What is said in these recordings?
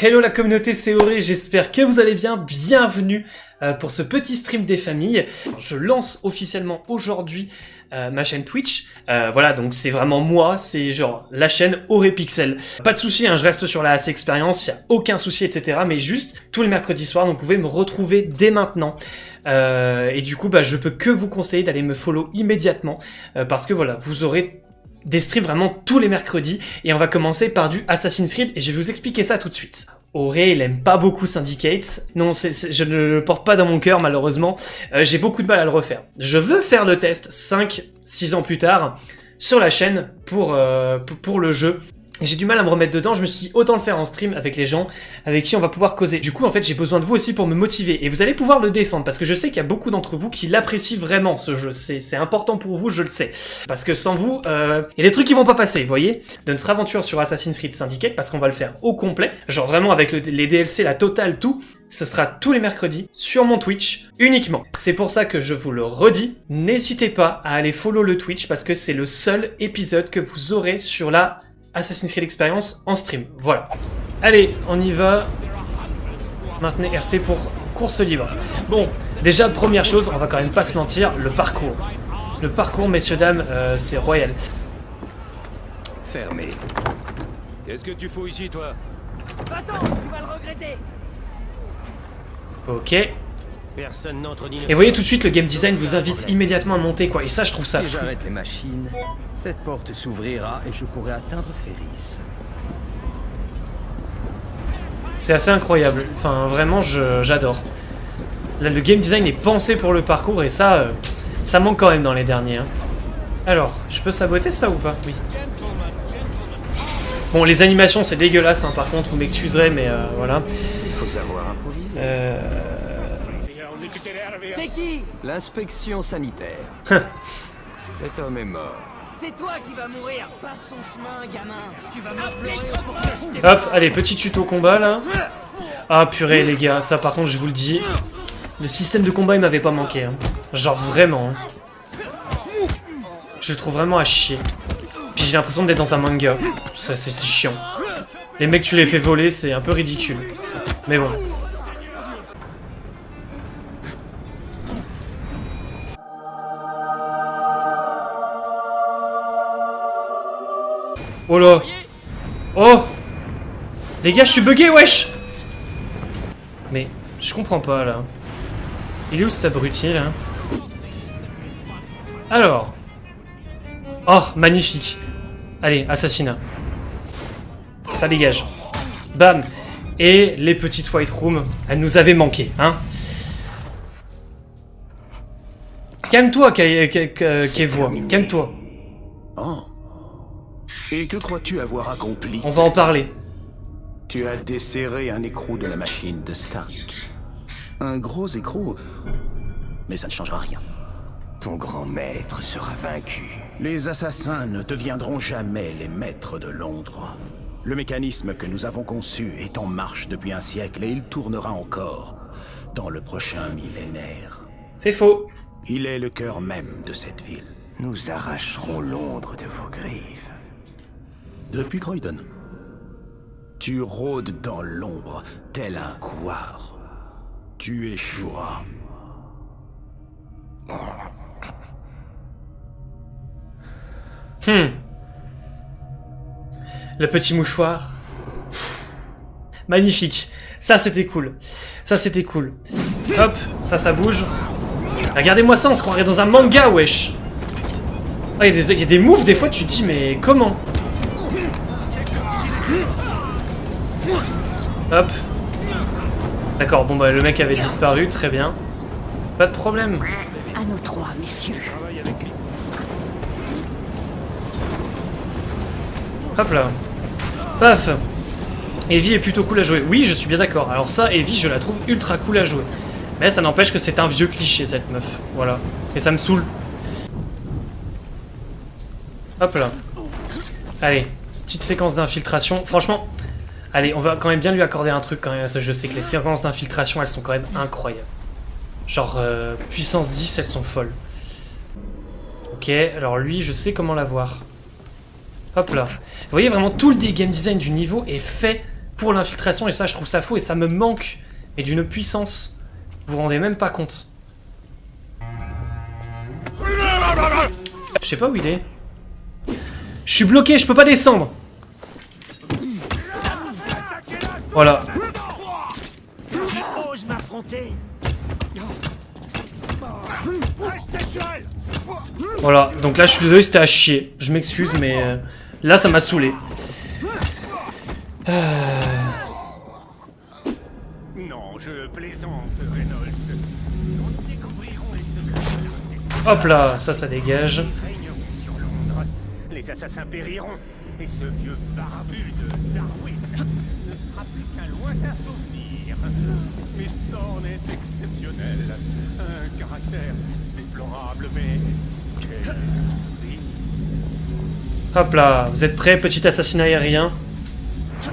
Hello la communauté, c'est Auré, j'espère que vous allez bien, bienvenue euh, pour ce petit stream des familles. Je lance officiellement aujourd'hui euh, ma chaîne Twitch, euh, voilà donc c'est vraiment moi, c'est genre la chaîne Auré Pixel. Pas de souci, hein, je reste sur la AC Expérience, y a aucun souci etc, mais juste tous les mercredis soirs, donc vous pouvez me retrouver dès maintenant. et du coup bah je peux que vous conseiller d'aller me follow immédiatement, parce que voilà, vous aurez des streams vraiment tous les mercredis, et on va commencer par du Assassin's Creed, et je vais vous expliquer ça tout de suite. Auré, il aime pas beaucoup Syndicate. Non, je ne le porte pas dans mon cœur, malheureusement. Euh, j'ai beaucoup de mal à le refaire. Je veux faire le test 5-6 ans plus tard sur la chaîne pour, euh, pour le jeu j'ai du mal à me remettre dedans, je me suis dit autant le faire en stream avec les gens avec qui on va pouvoir causer. Du coup, en fait, j'ai besoin de vous aussi pour me motiver. Et vous allez pouvoir le défendre, parce que je sais qu'il y a beaucoup d'entre vous qui l'apprécient vraiment, ce jeu. C'est important pour vous, je le sais. Parce que sans vous, euh, il y a des trucs qui vont pas passer, vous voyez? De notre aventure sur Assassin's Creed Syndicate, parce qu'on va le faire au complet, genre vraiment avec les DLC, la totale, tout, ce sera tous les mercredis sur mon Twitch uniquement. C'est pour ça que je vous le redis, n'hésitez pas à aller follow le Twitch parce que c'est le seul épisode que vous aurez sur la Assassin's Creed Experience en stream. Voilà. Allez, on y va. Maintenez RT pour course libre. Bon, déjà, première chose, on va quand même pas se mentir, le parcours. Le parcours, messieurs, dames, euh, c'est royal. Fermé. Qu'est-ce que tu fous ici, toi? Attends, tu vas le regretter Ok. Et vous voyez tout de suite, le game design vous invite immédiatement à monter, quoi. Et ça, je trouve ça si j'arrête les machines, cette porte s'ouvrira et je pourrai atteindre Ferris. C'est assez incroyable. Enfin, vraiment, j'adore. Là, le game design est pensé pour le parcours et ça, euh, ça manque quand même dans les derniers. Hein. Alors, je peux saboter ça ou pas? Oui. Bon, les animations, c'est dégueulasse, hein, par contre, vous m'excuserez, mais euh, voilà. Il faut savoir improviser. Euh... C'est qui L'inspection sanitaire. Cet homme est mort. C'est toi qui vas mourir Passe ton chemin, gamin Tu vas que Hop, allez, petit tuto combat, là. Ah, purée, les gars, ça, par contre, je vous le dis, le système de combat, il m'avait pas manqué. Hein. Genre, vraiment. Hein. Je le trouve vraiment à chier. Puis j'ai l'impression d'être dans un manga. Ça, c'est chiant. Les mecs, tu les fais voler, c'est un peu ridicule. Mais bon. Oh là Oh Les gars, je suis bugué, wesh Mais, je comprends pas, là. Il est où cet abruti, là Alors. Oh, magnifique. Allez, assassinat. Ça dégage. Bam Et les petites white rooms, elles nous avaient manqué, hein Calme-toi, Kevois. Calme-toi. Oh. Et que crois-tu avoir accompli On va en parler. Tu as desserré un écrou de la machine de Stark. Un gros écrou, mais ça ne changera rien. Ton grand maître sera vaincu. Les assassins ne deviendront jamais les maîtres de Londres. Le mécanisme que nous avons conçu est en marche depuis un siècle et il tournera encore dans le prochain millénaire. C'est faux. Il est le cœur même de cette ville. Nous arracherons Londres de vos griffes. Depuis Croydon. Tu rôdes dans l'ombre, tel un couard. Tu échoueras. Hmm. Le petit mouchoir. Magnifique. Ça, c'était cool. Ça, c'était cool. Hop, ça, ça bouge. Regardez-moi ça, on se croirait dans un manga, wesh. Ah, il y, a des moves, des fois, tu te dis, mais comment? Hop. D'accord, bon bah le mec avait disparu, très bien. Pas de problème. À nos trois, messieurs. Hop là. Paf Evie est plutôt cool à jouer. Oui, je suis bien d'accord. Alors ça, Evie, je la trouve ultra cool à jouer. Mais ça n'empêche que c'est un vieux cliché, cette meuf. Voilà. Et ça me saoule. Hop là. Allez, petite séquence d'infiltration. Franchement, Allez, on va quand même bien lui accorder un truc quand même Je sais que les séquences d'infiltration, elles sont quand même incroyables. Genre, euh, puissance 10, elles sont folles. Ok, alors lui, je sais comment l'avoir. Hop là. Vous voyez, vraiment, tout le game design du niveau est fait pour l'infiltration, et ça, je trouve ça fou, et ça me manque, et d'une puissance. Vous vous rendez même pas compte. Je sais pas où il est. Je suis bloqué, je peux pas descendre. Voilà. Tu oses m'affronter Voilà, donc là je suis désolé, c'était à chier. Je m'excuse, mais euh, là ça m'a saoulé. Euh, Non, je plaisante, Reynolds. Hop là, ça, ça dégage. Les assassins périront, et ce vieux barbu de Darwin ne sera plus qu'un lointain souvenir. Mais Thorne est exceptionnel. Un caractère déplorable, mais quel esprit. Hop là, vous êtes prêts, petit assassinat aérien?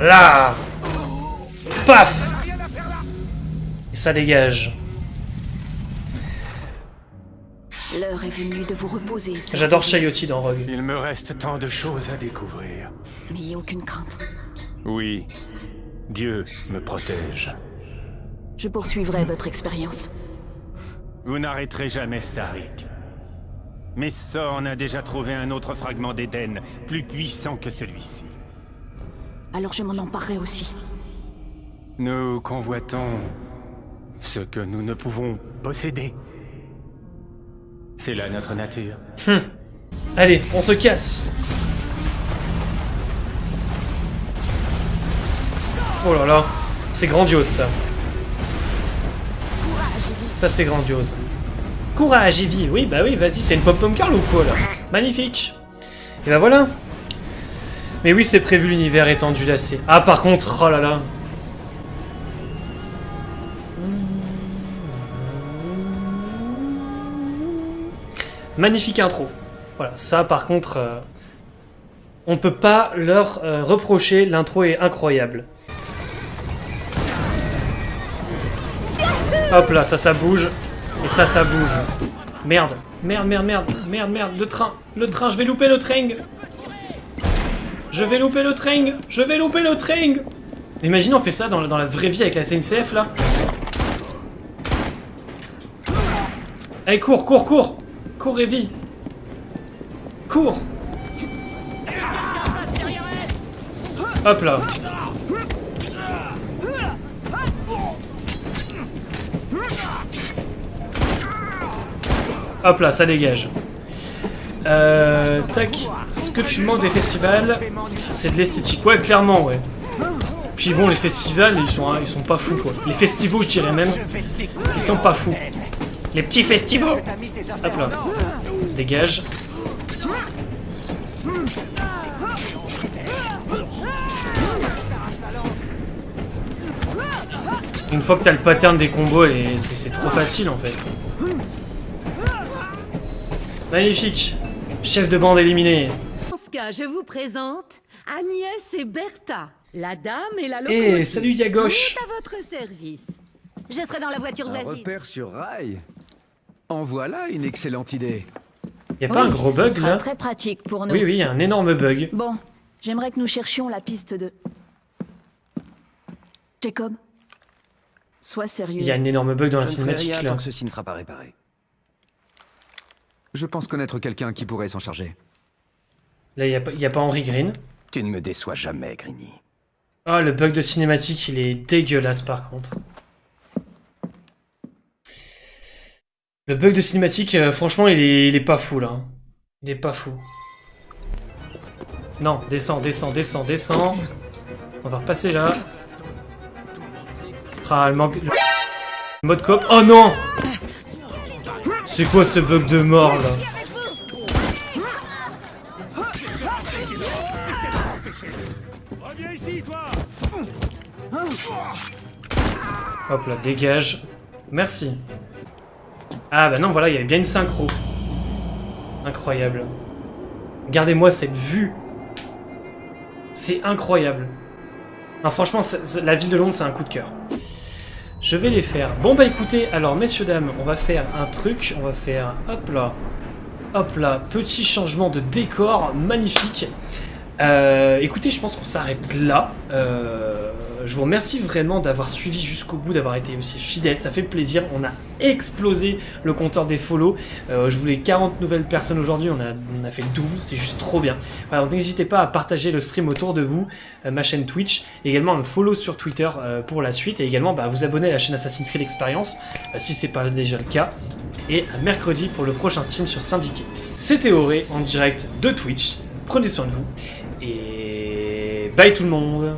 Là Paf Et ça dégage. L'heure est venue de vous reposer. J'adore. Shay aussi dans Rogue. Il me reste tant de choses à découvrir. N'ayez aucune crainte. Oui, Dieu me protège. Je poursuivrai votre expérience. Vous n'arrêterez jamais Sarik. Mais Sorn a déjà trouvé un autre fragment d'Éden, plus puissant que celui-ci. Alors je m'en emparerai aussi. Nous convoitons ce que nous ne pouvons posséder. C'est là notre nature. Allez, on se casse Oh là là, c'est grandiose ça. Ça c'est grandiose. Courage Evie, oui bah oui, vas-y, t'es une pop-pom girl ou quoi là Magnifique. Et bah voilà. Mais oui, c'est prévu l'univers étendu d'assez. Ah par contre, oh là là. Magnifique intro. Voilà, ça par contre, euh, on peut pas leur euh, reprocher, l'intro est incroyable. Hop là, ça, ça bouge, et ça, ça bouge. Merde, merde, merde, merde, merde, merde, le train, le train, je vais louper le train Je vais louper le train Je vais louper le train Imagine on fait ça dans, la- dans la vraie vie avec la SNCF là Allez, cours, cours, cours Cours, Evie Cours Hop là Hop là, ça dégage. Euh, tac. Ce que tu manques des festivals, c'est de l'esthétique. Ouais, clairement, ouais. Puis bon, les festivals, ils sont, ils sont pas fous, quoi. Les festivals, je dirais même, ils sont pas fous. Les petits festivals Hop là. Dégage. Une fois que t'as le pattern des combos, et c'est trop facile en fait. Magnifique. Chef de bande éliminé. En ce cas, je vous présente Agnès et Bertha, la dame et la Eh, locomotive. salut Yagoche. Tout à votre service. Je serai dans la voiture Un voisine. repère sur rail. En voilà une excellente idée. Y a pas un Oui, gros bug sera là? très pratique pour nous. Oui, oui, y a un énorme bug. Bon, j'aimerais que nous cherchions la piste de... Jacob Sois sérieux. Il y a un énorme bug dans la Je ne ferai cinématique rien là. tant que ceci ne sera pas réparé. Je pense connaître quelqu'un qui pourrait s'en charger. Là, y a, pas- y a pas Henry Green. Tu ne me déçois jamais, Grini. Ah, le bug de cinématique, il est dégueulasse par contre. Le bug de cinématique, euh, franchement, il est, il est pas fou là. hein. Il est pas fou. Non, descends, descends, descends, descends. On va repasser là. Ah, le manque... Mode coop. Oh non C'est quoi ce bug de mort là? Hop là, dégage. Merci. Ah bah non, voilà, il y avait bien une synchro. Incroyable. Regardez-moi cette vue. C'est incroyable. Franchement, la ville de Londres, c'est un coup de cœur. Je vais les faire. Bon bah écoutez, alors messieurs, dames, on va faire un truc. On va faire... Hop là. Hop là. Petit changement de décor. Magnifique. Euh, écoutez, je pense qu'on s'arrête là. Euh, je vous remercie vraiment d'avoir suivi jusqu'au bout, d'avoir été aussi fidèle, ça fait plaisir. On a explosé le compteur des follow. Euh, je voulais 40 nouvelles personnes aujourd'hui, on a, a fait le double, c'est juste trop bien. Voilà, donc n'hésitez pas à partager le stream autour de vous, euh, ma chaîne Twitch, également me follow sur Twitter euh, pour la suite, et également bah, vous abonner à la chaîne Assassin's Creed Experience, euh, si c'est pas déjà le cas, et à mercredi pour le prochain stream sur Syndicate. C'était Auré en direct de Twitch, prenez soin de vous, et bye tout le monde